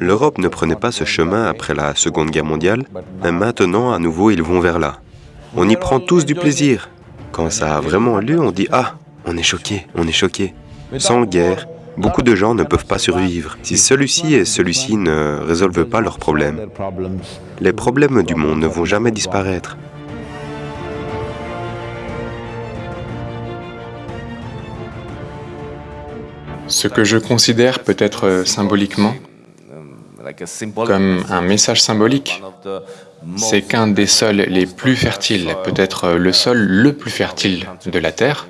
L'Europe ne prenait pas ce chemin après la Seconde Guerre mondiale, mais maintenant, à nouveau, ils vont vers là. On y prend tous du plaisir. Quand ça a vraiment lieu, on dit « Ah, on est choqué, on est choqué ». Sans guerre, beaucoup de gens ne peuvent pas survivre. Si celui-ci et celui-ci ne résolvent pas leurs problèmes, les problèmes du monde ne vont jamais disparaître. Ce que je considère peut-être symboliquement comme un message symbolique, c'est qu'un des sols les plus fertiles, peut-être le sol le plus fertile de la Terre,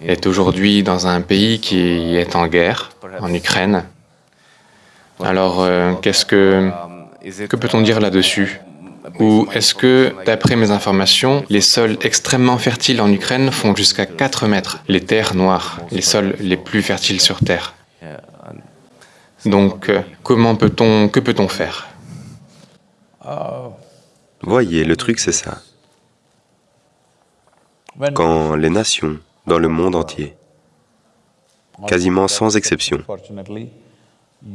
est aujourd'hui dans un pays qui est en guerre, en Ukraine. Alors, euh, qu'est-ce que... que peut-on dire là-dessus? Ou est-ce que, d'après mes informations, les sols extrêmement fertiles en Ukraine font jusqu'à 4 mètres, les terres noires, les sols les plus fertiles sur Terre donc, euh, comment peut-on, que peut-on faire? Voyez, le truc c'est ça. Quand les nations dans le monde entier, quasiment sans exception,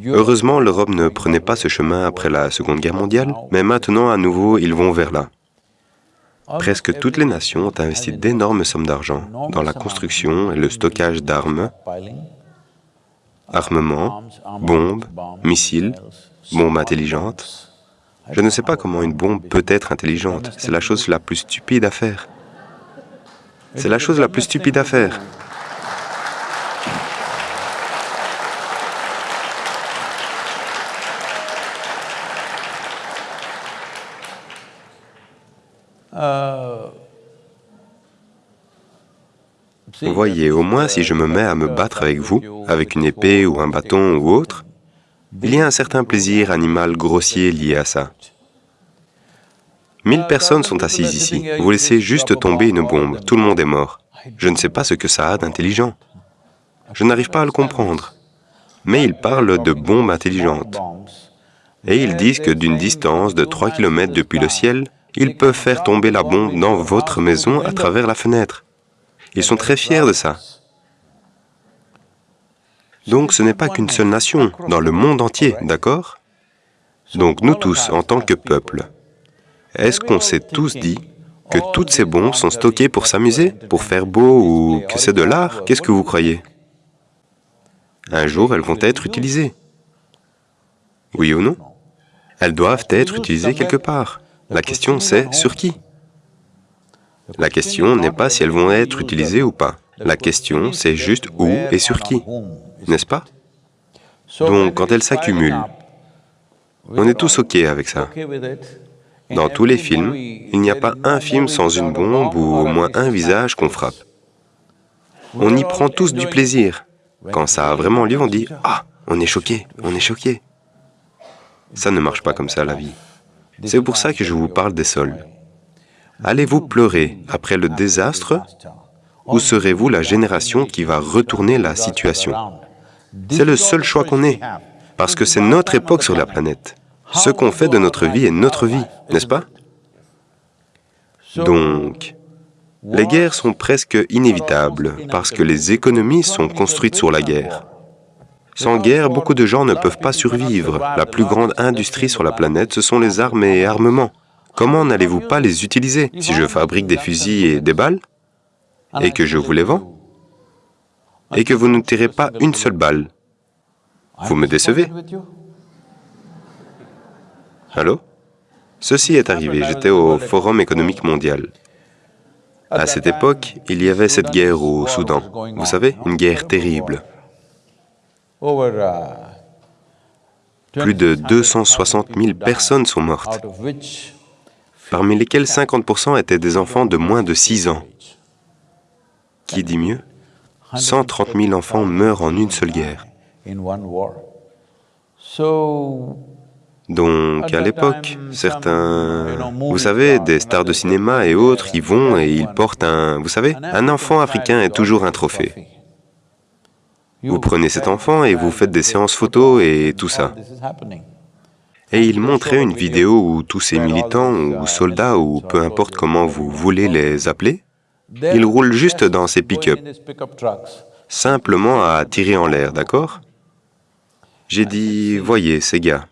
heureusement l'Europe ne prenait pas ce chemin après la Seconde Guerre mondiale, mais maintenant à nouveau ils vont vers là. Presque toutes les nations ont investi d'énormes sommes d'argent dans la construction et le stockage d'armes armements, bombes, missiles, bombes intelligentes. Je ne sais pas comment une bombe peut être intelligente. C'est la chose la plus stupide à faire. C'est la chose la plus stupide à faire. Voyez, au moins si je me mets à me battre avec vous, avec une épée ou un bâton ou autre, il y a un certain plaisir animal grossier lié à ça. Mille personnes sont assises ici. Vous laissez juste tomber une bombe, tout le monde est mort. Je ne sais pas ce que ça a d'intelligent. Je n'arrive pas à le comprendre. Mais ils parlent de bombes intelligentes. Et ils disent que d'une distance de 3 km depuis le ciel, ils peuvent faire tomber la bombe dans votre maison à travers la fenêtre. Ils sont très fiers de ça. Donc ce n'est pas qu'une seule nation, dans le monde entier, d'accord? Donc nous tous, en tant que peuple, est-ce qu'on s'est tous dit que toutes ces bombes sont stockées pour s'amuser, pour faire beau ou que c'est de l'art? Qu'est-ce que vous croyez? Un jour, elles vont être utilisées. Oui ou non? Elles doivent être utilisées quelque part. La question c'est sur qui? La question n'est pas si elles vont être utilisées ou pas. La question, c'est juste où et sur qui, n'est-ce pas? Donc, quand elles s'accumulent, on est tous OK avec ça. Dans tous les films, il n'y a pas un film sans une bombe ou au moins un visage qu'on frappe. On y prend tous du plaisir. Quand ça a vraiment lieu, on dit « Ah, on est choqué, on est choqué ». Ça ne marche pas comme ça, la vie. C'est pour ça que je vous parle des sols. Allez-vous pleurer après le désastre ou serez-vous la génération qui va retourner la situation? C'est le seul choix qu'on ait, parce que c'est notre époque sur la planète. Ce qu'on fait de notre vie est notre vie, n'est-ce pas? Donc, les guerres sont presque inévitables parce que les économies sont construites sur la guerre. Sans guerre, beaucoup de gens ne peuvent pas survivre. La plus grande industrie sur la planète, ce sont les armes et armements. Comment n'allez-vous pas les utiliser si je fabrique des fusils et des balles et que je vous les vends et que vous ne tirez pas une seule balle Vous me décevez Allô? Ceci est arrivé, j'étais au Forum économique mondial. À cette époque, il y avait cette guerre au Soudan. Vous savez, une guerre terrible. Plus de 260 000 personnes sont mortes parmi lesquels 50% étaient des enfants de moins de 6 ans. Qui dit mieux? 130 000 enfants meurent en une seule guerre. Donc, à l'époque, certains, vous savez, des stars de cinéma et autres, y vont et ils portent un, vous savez, un enfant africain est toujours un trophée. Vous prenez cet enfant et vous faites des séances photos et tout ça. Et il montrait une vidéo où tous ces militants ou soldats ou peu importe comment vous voulez les appeler, ils roulent juste dans ces pick-up, simplement à tirer en l'air, d'accord? J'ai dit, voyez, ces gars,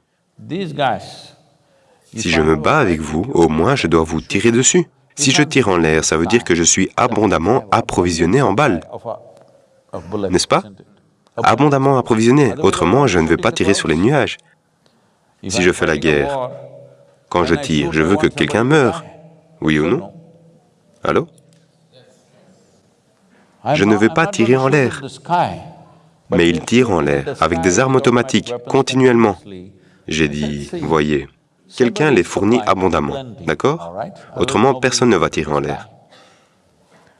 si je me bats avec vous, au moins je dois vous tirer dessus. Si je tire en l'air, ça veut dire que je suis abondamment approvisionné en balles, n'est-ce pas? Abondamment approvisionné, autrement je ne vais pas tirer sur les nuages. Si je fais la guerre, quand je tire, je veux que quelqu'un meure, oui ou non Allô Je ne vais pas tirer en l'air, mais il tire en l'air avec des armes automatiques, continuellement. J'ai dit, voyez, quelqu'un les fournit abondamment, d'accord Autrement, personne ne va tirer en l'air.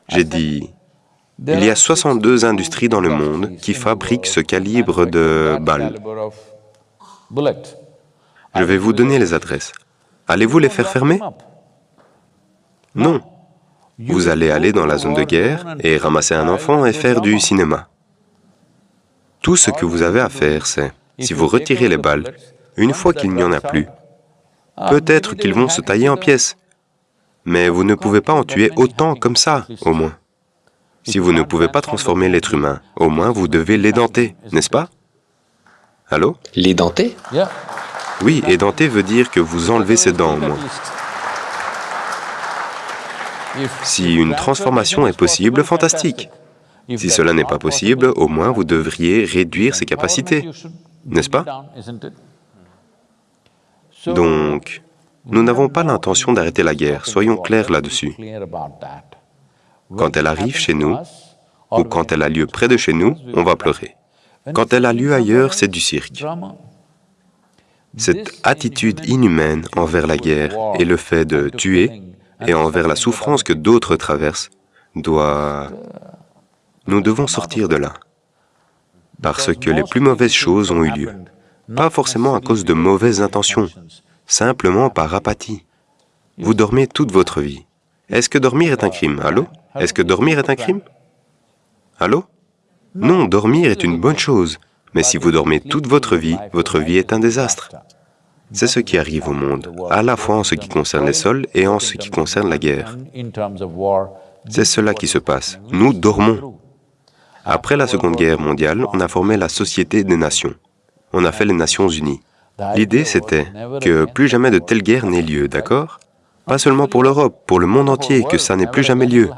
J'ai dit, il y a 62 industries dans le monde qui fabriquent ce calibre de balles. Je vais vous donner les adresses. Allez-vous les faire fermer? Non. Vous allez aller dans la zone de guerre et ramasser un enfant et faire du cinéma. Tout ce que vous avez à faire, c'est, si vous retirez les balles, une fois qu'il n'y en a plus, peut-être qu'ils vont se tailler en pièces, mais vous ne pouvez pas en tuer autant comme ça, au moins. Si vous ne pouvez pas transformer l'être humain, au moins vous devez l'édenter, n'est-ce pas? Allô? L'édenter? Oui, édenter veut dire que vous enlevez ses dents, au moins. Si une transformation est possible, fantastique. Si cela n'est pas possible, au moins vous devriez réduire ses capacités, n'est-ce pas? Donc, nous n'avons pas l'intention d'arrêter la guerre, soyons clairs là-dessus. Quand elle arrive chez nous, ou quand elle a lieu près de chez nous, on va pleurer. Quand elle a lieu ailleurs, c'est du cirque. Cette attitude inhumaine envers la guerre et le fait de tuer et envers la souffrance que d'autres traversent doit... Nous devons sortir de là, parce que les plus mauvaises choses ont eu lieu, pas forcément à cause de mauvaises intentions, simplement par apathie. Vous dormez toute votre vie. Est-ce que dormir est un crime? Allô? Est-ce que dormir est un crime? Allô? Non, dormir est une bonne chose, mais si vous dormez toute votre vie, votre vie est un désastre. C'est ce qui arrive au monde, à la fois en ce qui concerne les sols et en ce qui concerne la guerre. C'est cela qui se passe. Nous dormons. Après la Seconde Guerre mondiale, on a formé la Société des Nations. On a fait les Nations Unies. L'idée, c'était que plus jamais de telle guerre n'ait lieu, d'accord? Pas seulement pour l'Europe, pour le monde entier, que ça n'ait plus jamais lieu.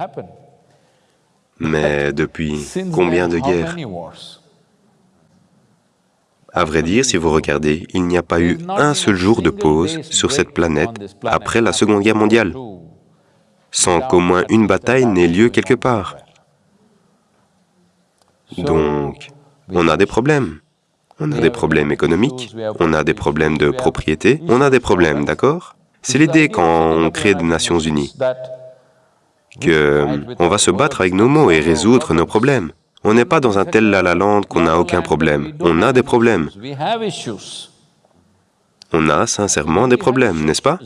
Mais depuis combien de guerres? À vrai dire, si vous regardez, il n'y a pas eu un seul jour de pause sur cette planète après la Seconde Guerre mondiale, sans qu'au moins une bataille n'ait lieu quelque part. Donc, on a des problèmes. On a des problèmes économiques, on a des problèmes de propriété, on a des problèmes, d'accord? C'est l'idée quand on crée des Nations Unies, qu'on va se battre avec nos mots et résoudre nos problèmes. On n'est pas dans un tel la la land qu'on n'a aucun problème, on a des problèmes. On a sincèrement des problèmes, n'est-ce pas?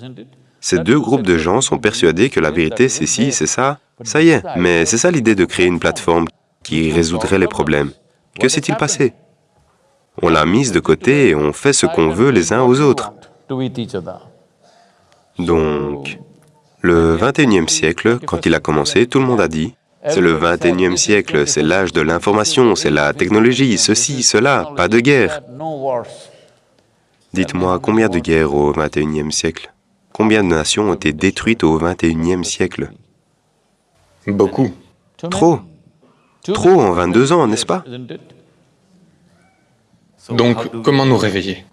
Ces deux groupes de gens sont persuadés que la vérité c'est ci, c'est ça, ça y est. Mais c'est ça l'idée de créer une plateforme qui résoudrait les problèmes. Que s'est-il passé? On l'a mise de côté et on fait ce qu'on veut les uns aux autres. Donc, le 21e siècle, quand il a commencé, tout le monde a dit, c'est le 21e siècle, c'est l'âge de l'information, c'est la technologie, ceci, cela, pas de guerre. Dites-moi, combien de guerres au 21e siècle? Combien de nations ont été détruites au 21e siècle? Beaucoup. Trop. Trop en 22 ans, n'est-ce pas? Donc, comment nous réveiller?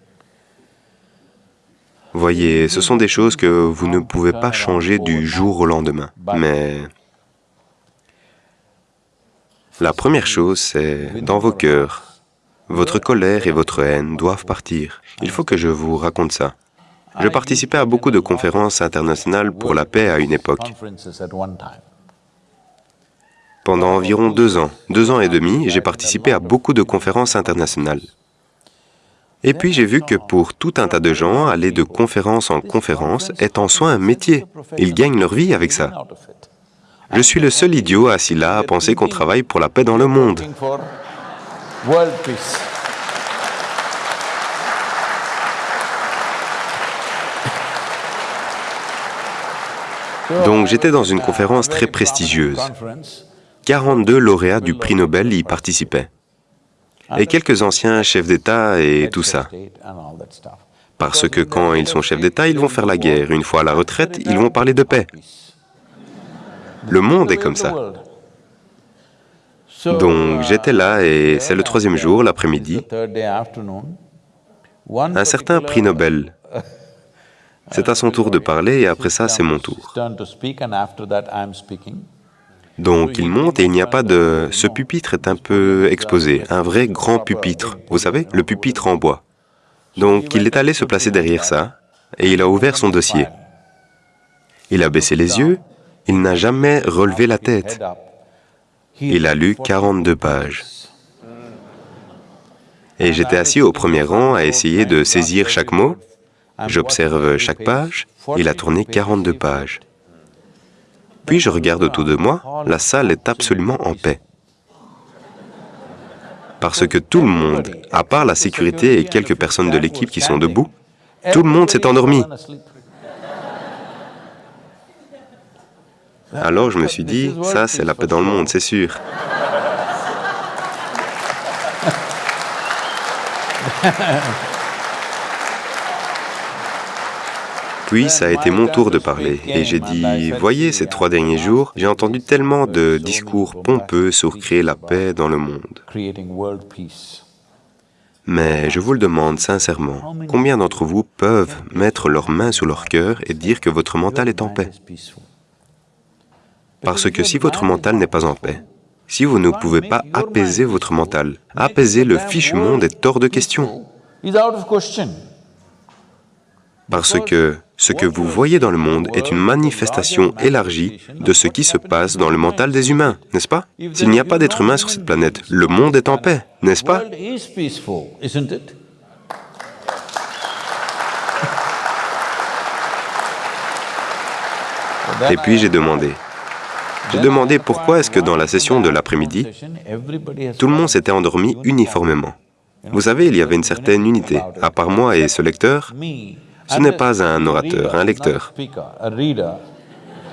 Voyez, ce sont des choses que vous ne pouvez pas changer du jour au lendemain, mais la première chose, c'est dans vos cœurs, votre colère et votre haine doivent partir. Il faut que je vous raconte ça. Je participais à beaucoup de conférences internationales pour la paix à une époque. Pendant environ deux ans, deux ans et demi, j'ai participé à beaucoup de conférences internationales. Et puis j'ai vu que pour tout un tas de gens, aller de conférence en conférence est en soi un métier. Ils gagnent leur vie avec ça. Je suis le seul idiot assis là à penser qu'on travaille pour la paix dans le monde. Donc j'étais dans une conférence très prestigieuse. 42 lauréats du prix Nobel y participaient. et quelques anciens chefs d'État et tout ça. Parce que quand ils sont chefs d'État, ils vont faire la guerre. Une fois à la retraite, ils vont parler de paix. Le monde est comme ça. Donc j'étais là et c'est le troisième jour, l'après-midi. Un certain prix Nobel. C'est à son tour de parler et après ça, c'est mon tour. Donc il monte et il n'y a pas de... Ce pupitre est un peu exposé, un vrai grand pupitre. Vous savez, le pupitre en bois. Donc il est allé se placer derrière ça et il a ouvert son dossier. Il a baissé les yeux, il n'a jamais relevé la tête. Il a lu 42 pages. Et j'étais assis au premier rang à essayer de saisir chaque mot. J'observe chaque page. Il a tourné 42 pages. Puis je regarde autour de moi, la salle est absolument en paix. Parce que tout le monde, à part la sécurité et quelques personnes de l'équipe qui sont debout, tout le monde s'est endormi. Alors je me suis dit, ça c'est la paix dans le monde, c'est sûr. Puis ça a été mon tour de parler et j'ai dit, voyez, ces trois derniers jours, j'ai entendu tellement de discours pompeux sur créer la paix dans le monde. Mais je vous le demande sincèrement, combien d'entre vous peuvent mettre leurs mains sur leur cœur et dire que votre mental est en paix? Parce que si votre mental n'est pas en paix, si vous ne pouvez pas apaiser votre mental, apaiser le fichu monde est hors de question. Parce que ce que vous voyez dans le monde est une manifestation élargie de ce qui se passe dans le mental des humains, n'est-ce pas? S'il n'y a pas d'être humain sur cette planète, le monde est en paix, n'est-ce pas? Et puis j'ai demandé, j'ai demandé pourquoi est-ce que dans la session de l'après-midi, tout le monde s'était endormi uniformément. Vous savez, il y avait une certaine unité. À part moi et ce lecteur, ce n'est pas un orateur, un lecteur.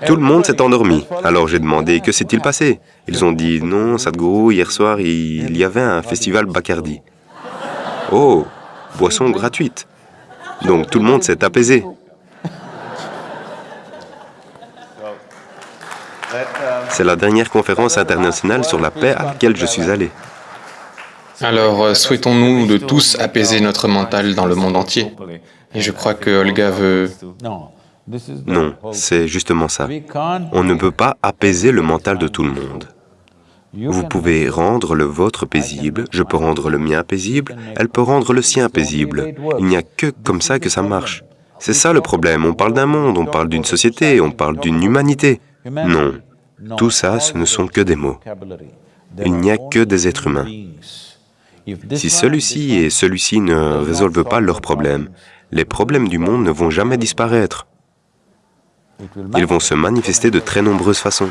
Tout le monde s'est endormi. Alors j'ai demandé, que s'est-il passé? Ils ont dit, non, Sadhguru, hier soir, il y avait un festival Bacardi. Oh, boisson gratuite. Donc tout le monde s'est apaisé. C'est la dernière conférence internationale sur la paix à laquelle je suis allé. Alors, euh, souhaitons-nous de tous apaiser notre mental dans le monde entier Et je crois que Olga veut... Non, c'est justement ça. On ne peut pas apaiser le mental de tout le monde. Vous pouvez rendre le vôtre paisible, je peux rendre le mien paisible, elle peut rendre le sien paisible. Il n'y a que comme ça que ça marche. C'est ça le problème, on parle d'un monde, on parle d'une société, on parle d'une humanité. Non, tout ça, ce ne sont que des mots. Il n'y a que des êtres humains. Si celui-ci et celui-ci ne résolvent pas leurs problèmes, les problèmes du monde ne vont jamais disparaître. Ils vont se manifester de très nombreuses façons.